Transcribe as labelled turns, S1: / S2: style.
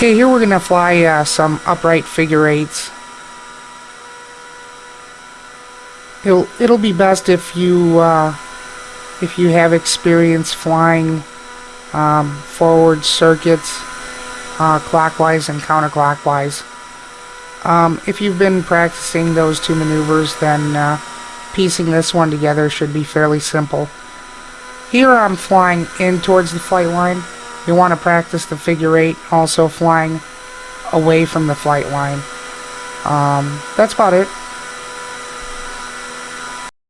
S1: Okay, here we're going to fly uh, some upright figure eights. It'll, it'll be best if you uh, if you have experience flying um, forward circuits uh, clockwise and counterclockwise. Um, if you've been practicing those two maneuvers, then uh, piecing this one together should be fairly simple. Here I'm flying in towards the flight line. You want to practice the figure eight, also flying away from the flight line. Um, that's about it.